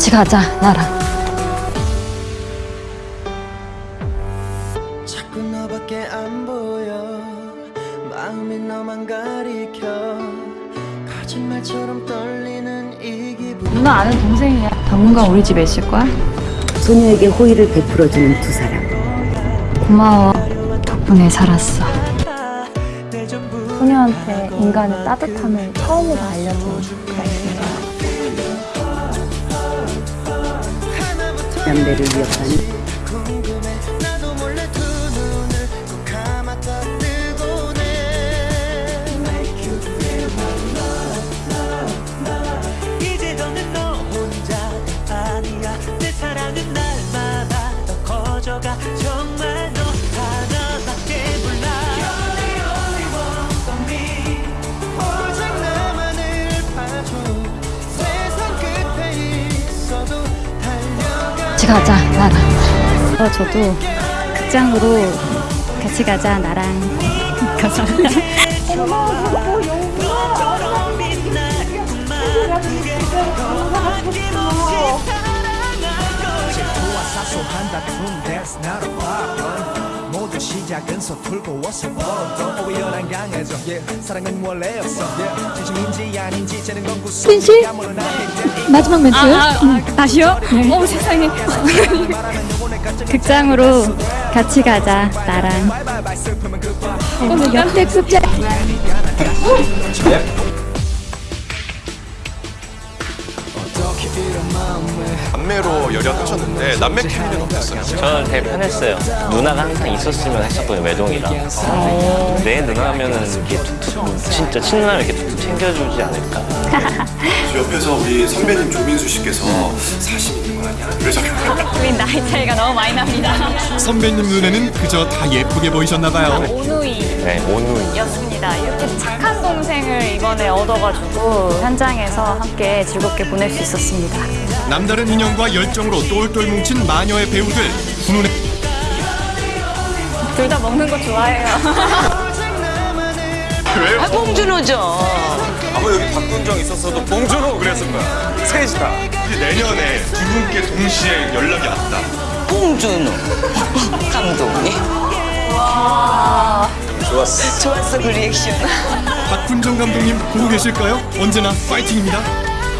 같이 가자 나랑. 자꾸 너밖에 안 보여. 마음이 너만 가리켜. 거짓말처럼 떨리는 이 기분. 누나 아는 동생이야. 당분간 우리 집에 있을 거야? 소녀에게 호의를 베풀어주는 두 사람. 고마워. 덕분에 살았어. 소녀한테 인간의 따뜻함을 처음으로 알려준 가수 남대를 위협하는 가 가자 나랑. 어, 저도 극장으로 같이 가자 나랑. 감사 시작은 서툴고 어서 벌어도 오열한 강해져 yeah. 사랑은 원래 없어 yeah. 진심인지 아닌지 쟤는 건 구속 진실? 야무른 아닌데 마지막 멘트 음, 다시요? 어 세상에 극장으로 같이 가자 나랑 오늘 연대 극장 남매로 열연하셨는데 남매 케미는 어땠어요? 저는 되게 편했어요. 누나가 항상 있었으면 했었거든요, 매동이랑. 내 누나 하면은 이렇게 툭툭, 진짜 친누나를 이렇게 툭툭 챙겨주지 않을까. 옆에서 우리 선배님 조민수 씨께서 사심 있는 거 아니야? 그러셨나요? 우린 나이 차이가 너무 많이 납니다 선배님 눈에는 그저 다 예쁘게 보이셨나봐요. 오누이였습니다 네, 오누이. 이렇게 착한 동생을 이번에 얻어가지고 현장에서 함께 즐겁게 보낼 수 있었습니다 남다른 인연과 열정으로 똘똘 뭉친 마녀의 배우들 훈훈해 둘 다 먹는 거 좋아해요 왜요? 봉준호죠. 아마 여기 박군정 있었어도 봉준호 그랬을 거야. 셋이다. 내년에 두 분께 동시에 연락이 왔다. 봉준호. 감독님. 좋았어. 좋았어, 그 리액션. 박훈정 감독님 보고 계실까요? 언제나 파이팅입니다.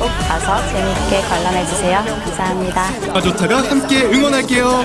꼭 가서 재밌게 관람해주세요 감사합니다 가조타가 함께 응원할게요.